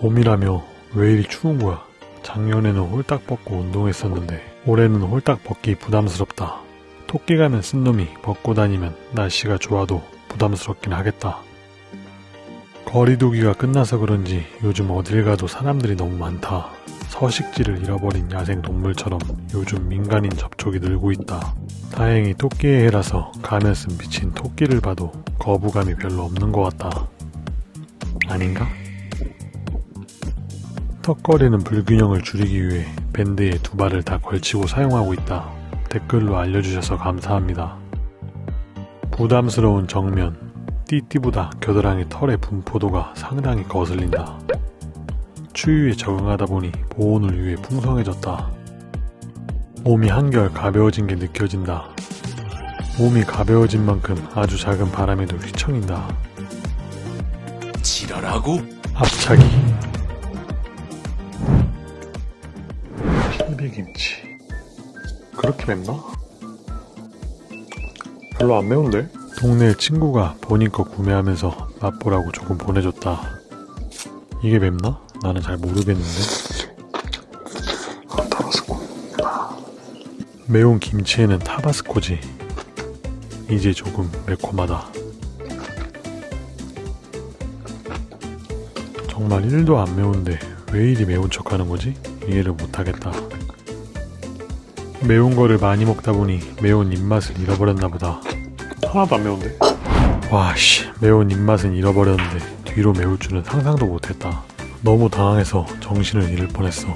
봄이라며 왜 이리 추운 거야? 작년에는 홀딱 벗고 운동했었는데 올해는 홀딱 벗기 부담스럽다. 토끼 가면 쓴 놈이 벗고 다니면 날씨가 좋아도 부담스럽긴 하겠다. 거리두기가 끝나서 그런지 요즘 어딜 가도 사람들이 너무 많다. 서식지를 잃어버린 야생 동물처럼 요즘 민간인 접촉이 늘고 있다. 다행히 토끼의 해라서 가면 쓴 미친 토끼를 봐도 거부감이 별로 없는 것 같다. 아닌가? 턱걸이는 불균형을 줄이기 위해 밴드에 두 발을 다 걸치고 사용하고 있다. 댓글로 알려주셔서 감사합니다. 부담스러운 정면, 띠띠보다 겨드랑이 털의 분포도가 상당히 거슬린다. 추위에 적응하다 보니 보온을 위해 풍성해졌다. 몸이 한결 가벼워진 게 느껴진다. 몸이 가벼워진 만큼 아주 작은 바람에도 휘청인다. 지랄하고 앞차기 실비김치 그렇게 맵나? 별로 안 매운데? 동네 친구가 본인 거 구매하면서 맛보라고 조금 보내줬다 이게 맵나? 나는 잘 모르겠는데 매운 김치에는 타바스코지 이제 조금 매콤하다 정말 1도 안 매운데 왜 이리 매운 척 하는 거지? 이해를 못하겠다. 매운 거를 많이 먹다 보니 매운 입맛을 잃어버렸나 보다. 하나도 안 매운데? 와씨 매운 입맛은 잃어버렸는데 뒤로 매울 줄은 상상도 못했다. 너무 당황해서 정신을 잃을 뻔했어.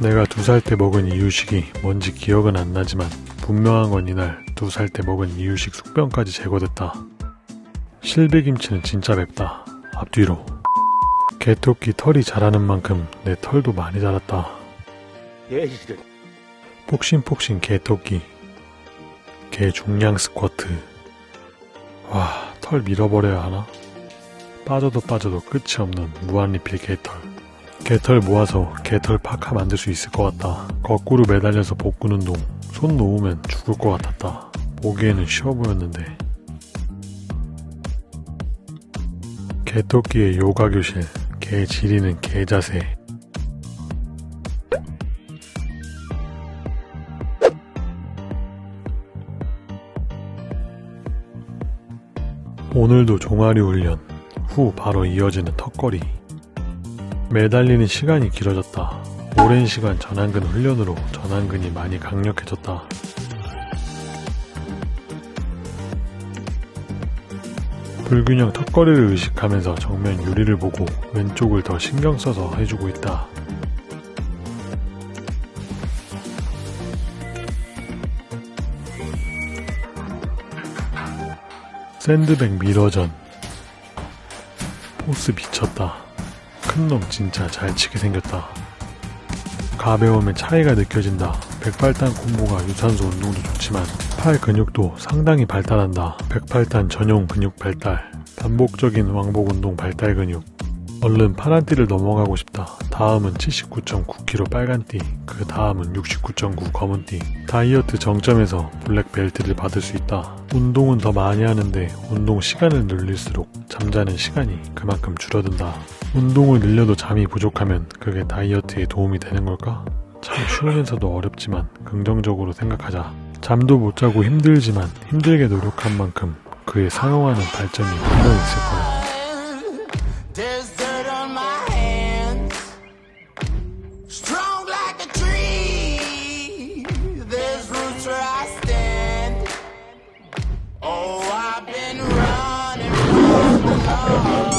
내가 두 살 때 먹은 이유식이 뭔지 기억은 안 나지만 분명한 건 이날 두 살 때 먹은 이유식 숙변까지 제거됐다. 실비김치는 진짜 맵다. 앞뒤로. 개토끼 털이 자라는 만큼 내 털도 많이 자랐다. 폭신폭신 개토끼. 개 중량 스쿼트. 와, 털 밀어버려야 하나? 빠져도 빠져도 끝이 없는 무한리필 개털. 개털 모아서 개털 파카 만들 수 있을 것 같다. 거꾸로 매달려서 복근 운동. 손 놓으면 죽을 것 같았다. 보기에는 쉬워 보였는데. 개토끼의 요가 교실. 개 지리는 개 자세. 오늘도 종아리 훈련. 후 바로 이어지는 턱걸이. 매달리는 시간이 길어졌다. 오랜 시간 전완근 훈련으로 전완근이 많이 강력해졌다. 불균형 턱걸이를 의식하면서 정면 유리를 보고 왼쪽을 더 신경 써서 해주고 있다. 샌드백 미러전 포스 미쳤다. 큰 놈 진짜 잘 치게 생겼다. 가벼움의 차이가 느껴진다. 백팔단 콤보가 유산소 운동도 좋지만 팔 근육도 상당히 발달한다. 백팔단 전용 근육 발달. 반복적인 왕복 운동 발달 근육. 얼른 파란띠를 넘어가고 싶다. 다음은 79.9kg 빨간띠, 그 다음은 69.9 검은띠. 다이어트 정점에서 블랙 벨트를 받을 수 있다. 운동은 더 많이 하는데 운동 시간을 늘릴수록 잠자는 시간이 그만큼 줄어든다. 운동을 늘려도 잠이 부족하면 그게 다이어트에 도움이 되는 걸까? 참 쉬우면서도 어렵지만 긍정적으로 생각하자. 잠도 못 자고 힘들지만 힘들게 노력한 만큼 그에 상응하는 발전이 분명 있을 거야. I've been running from the law.